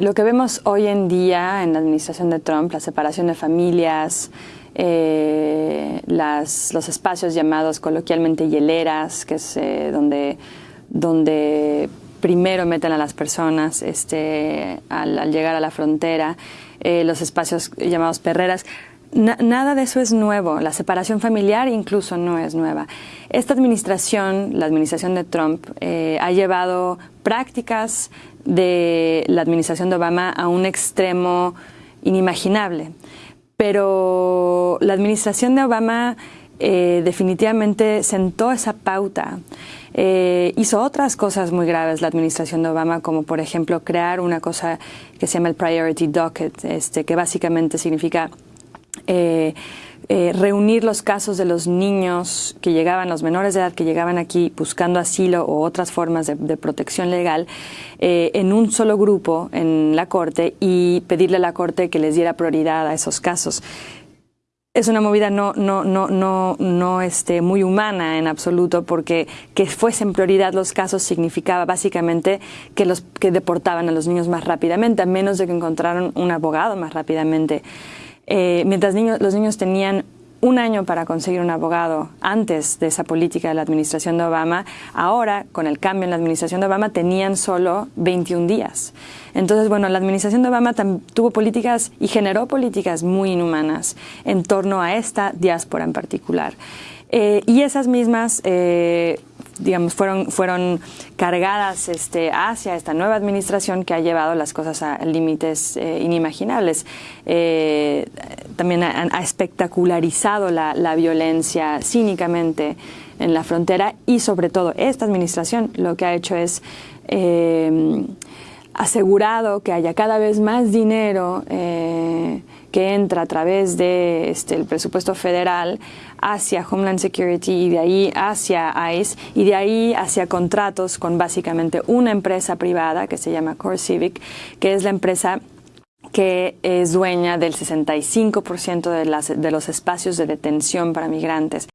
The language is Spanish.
Lo que vemos hoy en día en la administración de Trump, la separación de familias, eh, los espacios llamados coloquialmente hieleras, que es eh, donde, donde primero meten a las personas este, al, llegar a la frontera, eh, los espacios llamados perreras. nada de eso es nuevo, la separación familiar incluso no es nueva. Esta administración, la administración de Trump, ha llevado prácticas de la administración de Obama a un extremo inimaginable. Pero la administración de Obama eh, definitivamente sentó esa pauta. Eh, hizo otras cosas muy graves la administración de Obama, como por ejemplo crear una cosa que se llama el Priority Docket, este, que básicamente significa eh, eh, reunir los casos de los niños que llegaban, los menores de edad que llegaban aquí buscando asilo o otras formas de, protección legal eh, en un solo grupo en la Corte y pedirle a la Corte que les diera prioridad a esos casos. Es una movida no, no, no, no, no este, muy humana en absoluto, porque que fuesen prioridad los casos significaba básicamente que, los, que deportaban a los niños más rápidamente, a menos de que encontraran un abogado más rápidamente. Eh, mientras los niños tenían un año para conseguir un abogado antes de esa política de la administración de Obama, ahora, con el cambio en la administración de Obama, tenían solo 21 días. Entonces, bueno, la administración de Obama tuvo políticas y generó políticas muy inhumanas en torno a esta diáspora en particular. Eh, y esas mismas eh, digamos, fueron, fueron cargadas este, hacia esta nueva administración que ha llevado las cosas a límites eh, inimaginables. Eh, también ha, espectacularizado la, la, violencia cínicamente en la frontera y sobre todo esta administración lo que ha hecho es eh, asegurado que haya cada vez más dinero que entra a través de este, el presupuesto federal hacia Homeland Security y de ahí hacia ICE y de ahí hacia contratos con básicamente una empresa privada que se llama Core Civic, que es la empresa que es dueña del 65% de, las, de los espacios de detención para migrantes.